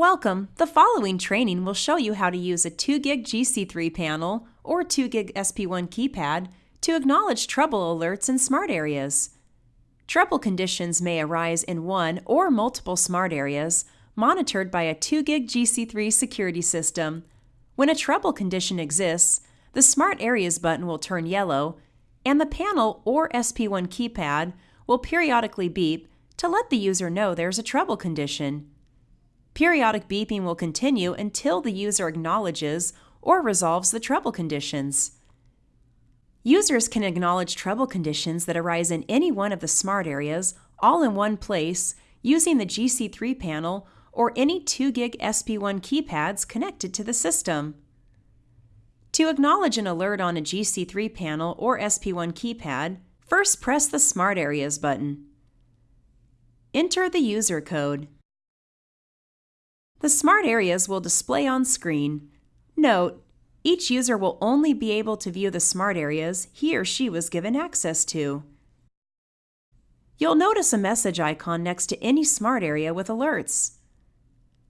Welcome! The following training will show you how to use a 2GIG GC3 panel or 2GIG SP1 keypad to acknowledge trouble alerts in smart areas. Trouble conditions may arise in one or multiple smart areas monitored by a 2GIG GC3 security system. When a trouble condition exists, the Smart Areas button will turn yellow and the panel or SP1 keypad will periodically beep to let the user know there's a trouble condition. Periodic beeping will continue until the user acknowledges or resolves the trouble conditions. Users can acknowledge trouble conditions that arise in any one of the smart areas all in one place using the GC3 panel or any 2GIG SP1 keypads connected to the system. To acknowledge an alert on a GC3 panel or SP1 keypad, first press the Smart Areas button. Enter the user code. The smart areas will display on screen. Note, each user will only be able to view the smart areas he or she was given access to. You'll notice a message icon next to any smart area with alerts.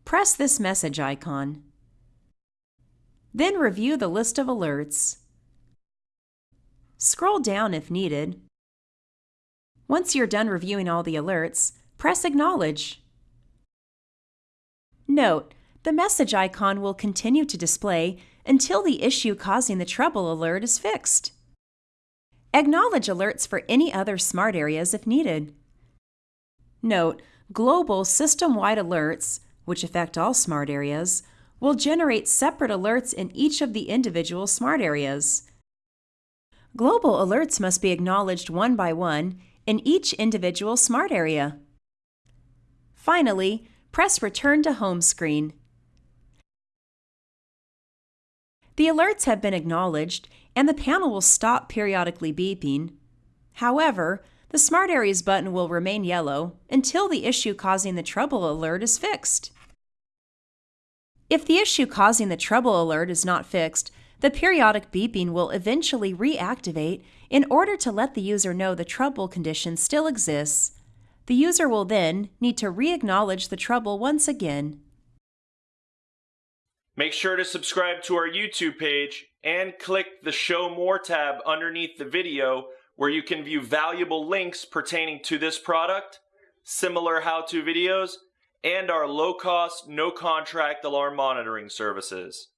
Press this message icon. Then review the list of alerts. Scroll down if needed. Once you're done reviewing all the alerts, press Acknowledge. Note, the message icon will continue to display until the issue causing the trouble alert is fixed. Acknowledge alerts for any other smart areas if needed. Note, global system-wide alerts, which affect all smart areas, will generate separate alerts in each of the individual smart areas. Global alerts must be acknowledged one by one in each individual smart area. Finally, press Return to Home screen. The alerts have been acknowledged and the panel will stop periodically beeping. However, the Smart Areas button will remain yellow until the issue causing the trouble alert is fixed. If the issue causing the trouble alert is not fixed, the periodic beeping will eventually reactivate in order to let the user know the trouble condition still exists the user will then need to re-acknowledge the trouble once again. Make sure to subscribe to our YouTube page and click the Show More tab underneath the video where you can view valuable links pertaining to this product, similar how-to videos, and our low-cost, no-contract alarm monitoring services.